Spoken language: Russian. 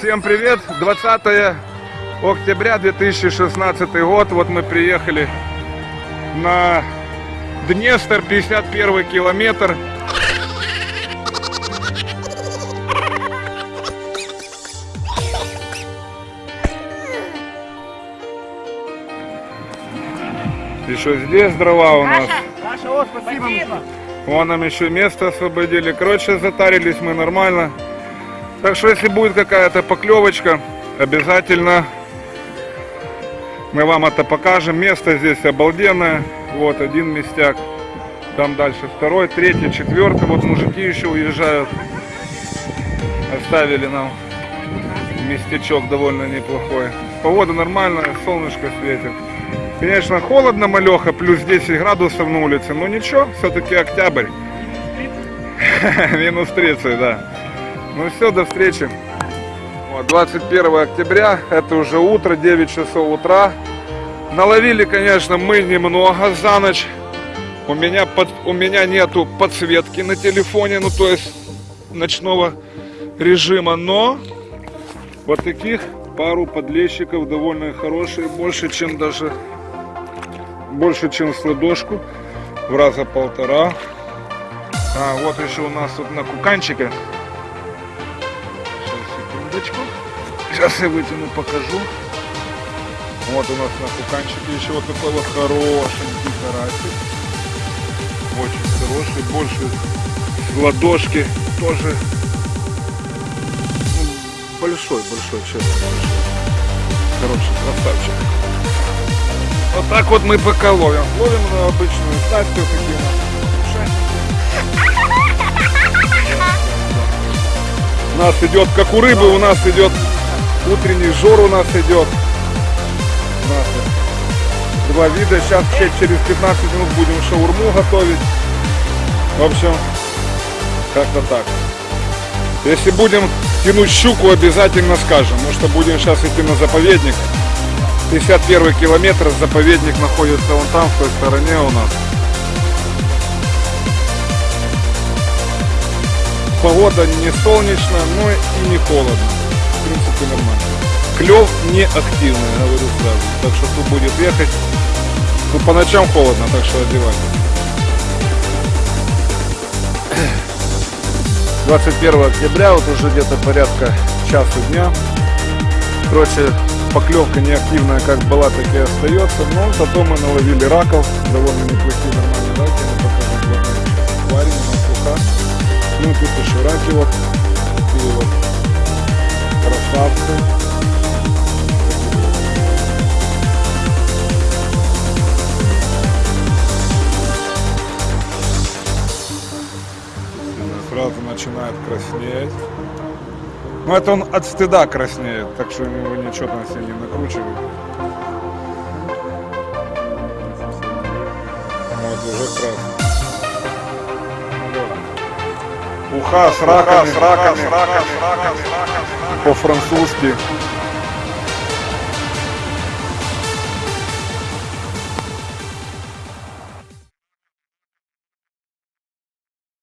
Всем привет! 20 октября 2016 год. Вот мы приехали на Днестр, 51 километр. Еще здесь дрова у нас. Саша, о, спасибо. Вон нам еще место освободили. Короче, затарились мы нормально. Так что, если будет какая-то поклевочка, обязательно мы вам это покажем. Место здесь обалденное. Вот один местяк. Там дальше второй, третий, четвертый. Вот мужики еще уезжают. Оставили нам местечок довольно неплохой. Погода нормальная, солнышко светит. Конечно, холодно, малеха, плюс 10 градусов на улице, но ничего, все-таки октябрь. Минус 30, да. Ну все, до встречи. Вот, 21 октября, это уже утро, 9 часов утра. Наловили, конечно, мы немного за ночь. У меня, под, у меня нету подсветки на телефоне, ну то есть ночного режима, но вот таких пару подлещиков довольно хорошие, больше, чем даже больше, чем с ладошку, в раза полтора. А, вот еще у нас тут на куканчике. Секундочку. Сейчас я вытяну, покажу. Вот у нас на куканчике еще вот такой вот хорошенький карасик. Очень хороший, больше ладошки тоже. Ну, большой, большой, честно. Большой. Хороший красавчик. Вот так вот мы пока ловим. Ловим на обычную снасть, вот такие у У нас идет, как у рыбы, у нас идет утренний жор у нас идет. У нас два вида. Сейчас через 15 минут будем шаурму готовить. В общем, как-то так. Если будем тянуть щуку, обязательно скажем, потому что будем сейчас идти на заповедник. 51 километр, заповедник находится вон там, в той стороне у нас. Погода не солнечная, но и не холодно. В принципе, нормально. Клев не активный, говорю сразу. Так что кто будет ехать, ну по ночам холодно, так что одевайтесь. 21 октября, вот уже где-то порядка часу дня. Короче, поклевка не активная, как была, так и остается. Но зато мы наловили раков, довольно неплохие раки вот, такие вот красавцы. Сразу начинает краснеть. Ну это он от стыда краснеет, так что его ничего там себе не накручивает. Вот уже красный. Ha, sraka, sraka, sraka, sraka, sraka, sraka, sraka, sraka, sraka,